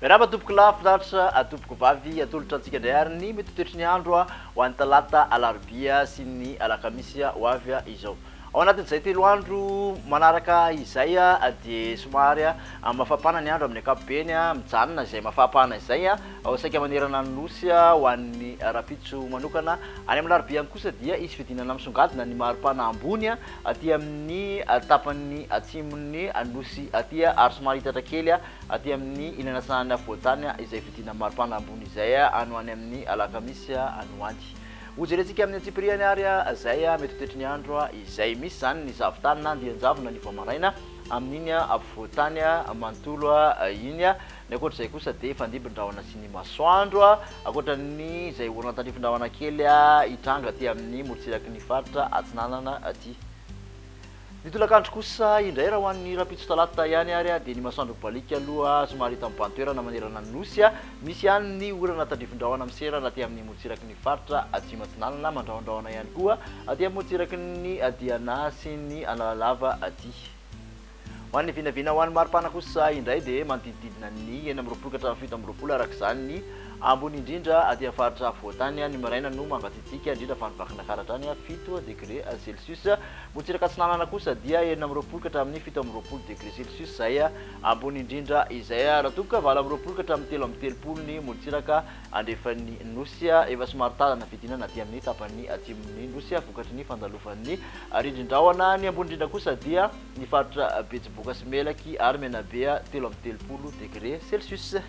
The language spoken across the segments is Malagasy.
Miarahaba tompoko lahy finaritra atompoko vavy atolotra antsika indray ary ny mety toetry ny andro ho an'ny talata alarobia sy ny alakamisy ho avy izao. Ao anatin'izay telo andro manaraka izay dia somary mafapana ny andro amin'ny ankapobeny, mijanona izay mafapana izay, ao saika manerana ny Nosy ho an'ny rahampitso manokana. Any amin'ny alarobia any kosa dia hisy fidinana misongadina ny maripana ambony aty amin'ny tapany atsimon'ny Nosy aty ary somary hiitatra kely aty amin'ny ilany atsinanan'ny afovoan-tany izay fidinan'ny maripana ambony izay any ho any amin'ny alakamisy any ho any. Hojerentsika amin'ny antsipiriany ary izay mety ho toetry ny andro izay misy izany ny zavotany na andian-javona ny vao maraina amin'iny afovoan-tany manontolo iny. Ny ankoatra izay kosa dia fandimbin-drahona sy ny masoandro, ankoatra ny izay horonantandrifin-drahona kely hitranga aty amin'ny morontsiraky ny faritra Atsinanana aty. Ny tolakandro kosa indray raha ho an'ny rahampitso talata ihany ary dia ny masoandro mibaliaka aloha somary hita mibahan-toerana manerana ny Nosy. Misy ihany ny orana tandrifindrahona miserana aty amin'ny morontsiraky ny faritra Atsimo Atsinanana, mandrahondrahona ihany koa aty amin'ny morontsiraky ny Diana sy ny Analalava aty. Ho an'ny vinavina ho an'ny maripana kosa indray dia manodidididina ny enina amby roapolo ka hatramin'ny fito amby roapolo araka izany ny ambony indrindra aty amin'ny faritra afovoan-tany. Ny maraina no mangatsiatsiaka indrindra fa any Vakinankaratra any fito degre celsius. Morontsiraka Atsinanana kosa dia enina amby roapolo ka hatramin'ny fito amby roapolo degré celcius izay ambony indrindra izay. Raha toa ka valo amby roapolo ka hatramin'ny telo amby telopolo ny morontsiraka andrefan'ny Nosy, efa somary tara ny fidinana aty amin'ny tapany atsimon'ny Nosy vokatry ny fandalovan'ny rindrin-drahona. Ny ambony indrindra kosa dia ny faritra Betsiboka sy Melaky ary Menabe, telo amby telopolo degré celcius.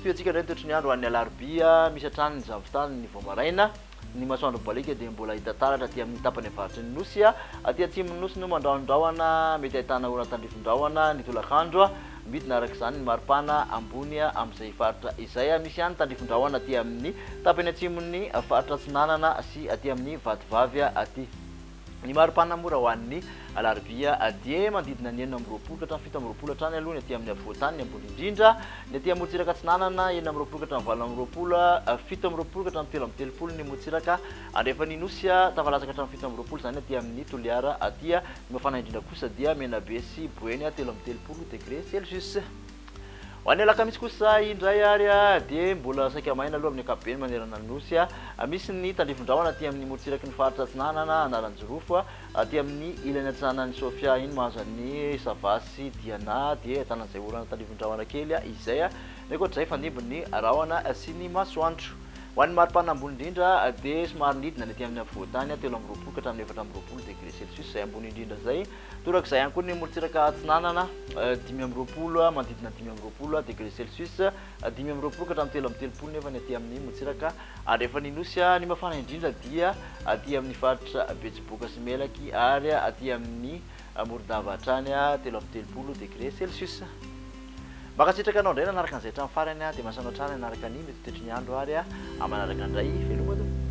Tohiantsika indray ny toetry ny andro an'ny alarobia, misy hatrany ny zavontany ny vao maraina. Ny masoandro baliaka dia mbola hita taratra aty amin'ny tapany avaratry ny Nosy. Aty atsimon'ny Nosy no mandrahondrahona, mety ahitana orana tandrifondrahona ny tolakandro. Midina araka izany ny maripana ambony amin'izay faritra izay. Misy ihany tandrifondrahona aty amin'ny tapany atsimon'ny faritra Atsinanana sy aty amin'ny Vatovavy aty. Ny mari-pana mora ho an'ny alarobia dia manodidina ny enina amby roapolo ka hatramin'ny fito amby roapolo hatrany aloha ny aty amin'ny afovoan-tany, ny ambony indrindra, ny aty amorontsiraka atsinanana, enina amby roapolo ka hatramin'ny valo amby roapolo, fito amby roapolo ka hatramin'ny telo amby telopolo ny morontsiraka andrefan'ny Nosy, tavalasa ka hatramin'ny fito amby roapolo izany aty amin'ny Toliara aty, ny mafana indrindra kosa dia Menabe sy Boeny, telo amby telopolo degre celsius. Ho an'ny alakamisy kosa indray ary dia mbola saika maina aloha amin'ny ankapobeny manerana ny Nosy. Misy ny tandrifin-drahona aty amin'ny morotsiraky ny faritra Atsinanana, Analanjirofo, aty amin'ny ilany atsinanan'i Sofia iny mahazo an'i Sava sy Diana dia ahitana an'izay orana tandrifin-drahona kely izay. Ny ankoatr'izay hifandimby ny rahona sy ny masoandro. Ho an'ny maripana ambony indrindra dia somary nidina ny aty amin'ny afovoan-tany, telo amby roapolo ka hatramin'ny efatra amby roapolo degre celsius izay ambony indrindra izay. Torak'izay ihany koa ny morontsiraka atsinanana, dimy amby roapolo, manodidina dimy amby roapolo degré celsius, dimy amby roapolo ka hatramin'ny telo amby telopolo nefa ny aty amin'ny morontsiraka. Ary rehefa ny Nosy, ny mafana indrindra dia aty amin'ny faritra Betsiboka sy Melaky ary aty amin'ny Morondava hatrany telo amby telopolo degré celsius. Mankasitraka anao indray nanaraka an'izay hatramin'ny farany aho dia miasa anao hatrany hanaraka ny mety ho toetry ny andro ary amin'ny manaraka indray. Veloma tompoko.